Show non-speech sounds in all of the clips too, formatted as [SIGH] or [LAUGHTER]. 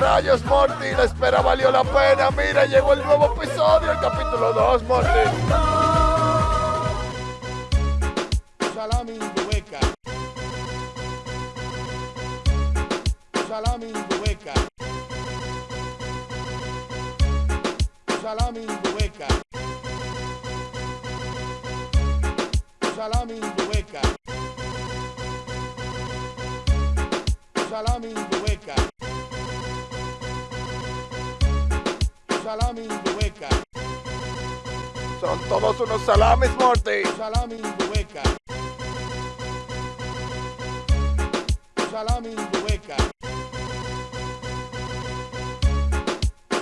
Rayos Morty, la espera valió la pena. Mira, llegó el nuevo episodio, el capítulo 2, Morty. Salami hueca. Salami hueca. Salami hueca. Salami hueca. Salami Salami hueca. Son todos unos salamis, Morty. Salami hueca. Salami hueca.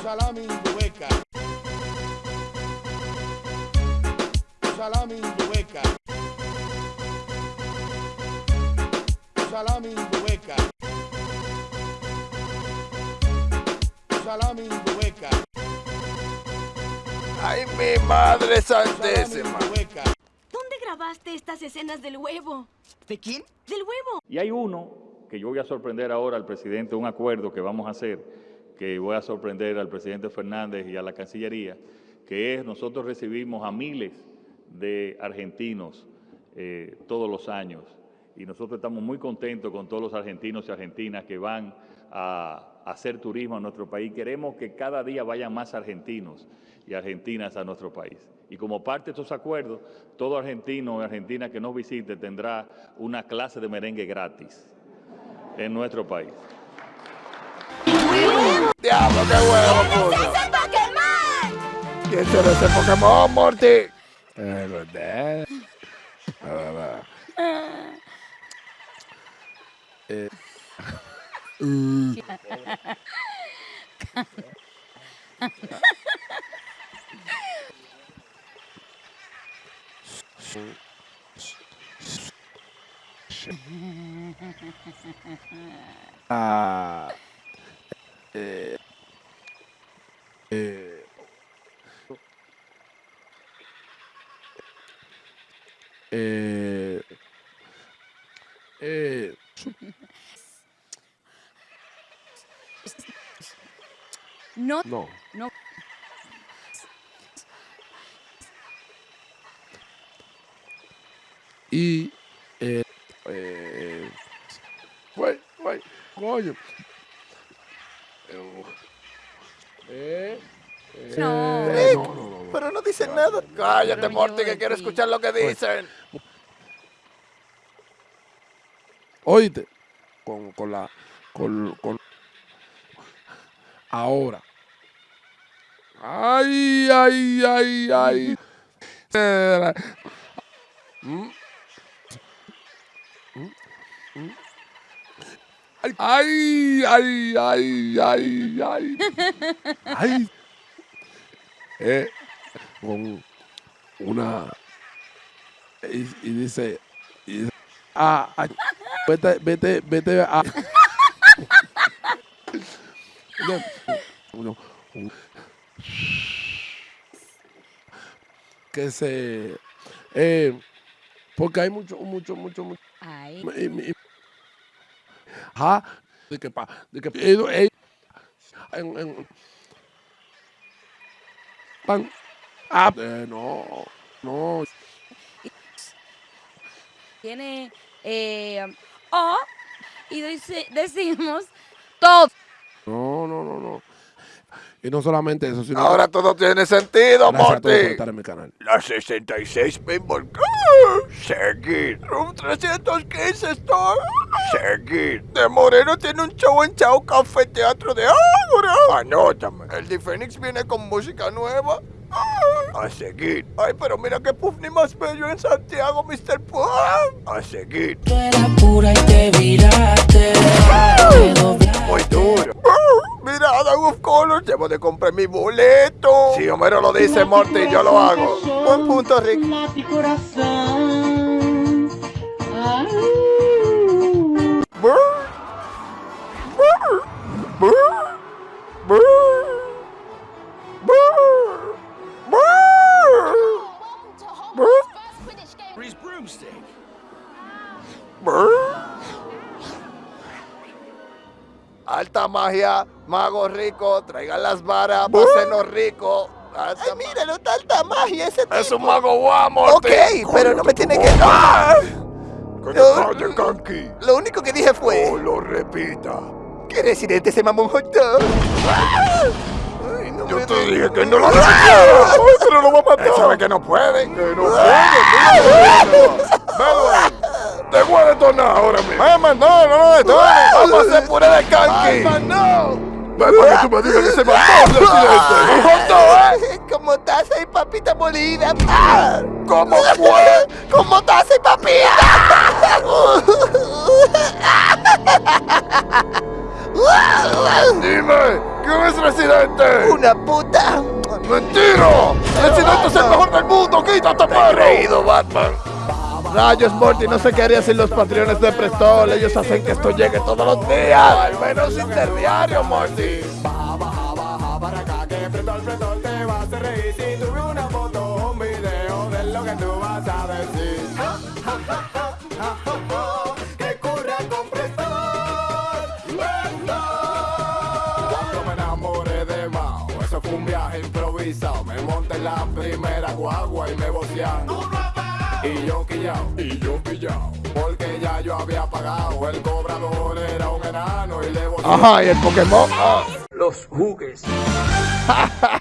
Salami hueca. Salami hueca. Salami hueca. Salami hueca. Ay, mi madre santísima. hueca. ¿Dónde grabaste estas escenas del huevo? ¿De quién? ¡Del huevo! Y hay uno que yo voy a sorprender ahora al presidente, un acuerdo que vamos a hacer, que voy a sorprender al presidente Fernández y a la Cancillería, que es nosotros recibimos a miles de argentinos eh, todos los años y nosotros estamos muy contentos con todos los argentinos y argentinas que van a, hacer turismo a nuestro país. Queremos que cada día vayan más argentinos y argentinas a nuestro país. Y como parte de estos acuerdos, todo argentino o argentina que nos visite tendrá una clase de merengue gratis en nuestro país. Diablo, qué huevo, puso. ¡Ese Pokémon! ¿Quién será ese Pokémon, Morty? Eh, ¿verdad? Ah, va, va. Eh. Mm. Ah. Eh. Eh. Eh. Eh. No, No. no. Y. Eh. Eh. Güey, güey, coño. Eh. eh, No. no, no, no. Pero no dicen nada. Cállate, Morty, que quiero escuchar lo que dicen. Oíste, con, con la, con, con, ahora. Ay, ay, ay, ay. Mm. Ay, ay, ay, ay, ay. Ay. Eh, con una, y, y dice, y dice, ah, ah, vete, vete, vete a. [LAUGHS] Uno, un- que se. Eh, porque hay mucho, mucho, mucho, mucho. Ay. y- y- Ajá, de que pa, de que ellos- en, en- pan, ah, eh, no, no, Tiene eh, O y dice- decimos todo. Y no solamente eso, sino Ahora todo tiene sentido, Gracias a todos por Morty. estar en mi canal. La 66 Pinball. Seguir. Room 315 Star. Seguir. De Moreno tiene un show en Chao Café Teatro de Ágora. Anótame. El de Phoenix viene con música nueva. A seguir. Ay, pero mira qué puff ni más bello en Santiago, Mr. Puff. A seguir. Tú eras pura y te viraste. Muy duro. Mira, Adam of Colors, debo de comprar mi boleto. Si Homero lo dice, Morty, yo lo hago. Buen punto, Rick. Brr. Alta magia, Mago rico, traigan las varas, pásenos rico. Ay, míralo, tanta magia ese tipo. Es un mago guamo. Ok, pero no me tiene que... ¡Ah! Kanki. Lo único que dije fue... No lo repita. que Residente se mamó un no Yo te dije que no lo repitiera. Ay, pero lo va a matar. Él sabe que no puede. Que no puede. Te voy a detonar ahora mismo. Mamá, no, no lo detones. Vamos a hacer puré de canqui. no! Ven para que tú me digas que se mató el dog, ¿eh? Como taza y papita molida. ¿Cómo fue? Como taza y papita. Dime, ¿quién es residente? Una puta. ¡Mentira! ¡Residente es el mejor del mundo! ¡Quítate, perro! Creído, Batman. Rayos, Morty, no sé qué haría sin los patrones de Prestol. Ellos hacen que esto llegue todos los días. Al menos interdiario, Morty. para acá que al frente te va a hacer reír si tuve una foto o un video de lo que tú vas a decir. que curra con Prestol, Cuando me enamoré de Mao, eso fue un viaje improvisado. Me monté en la primera guagua y me vocearon. Y yo quillao, y yo quillao, porque ya yo había pagado. El cobrador era un enano y le. Ajá, y el Pokémon. Los jugues. [LAUGHS]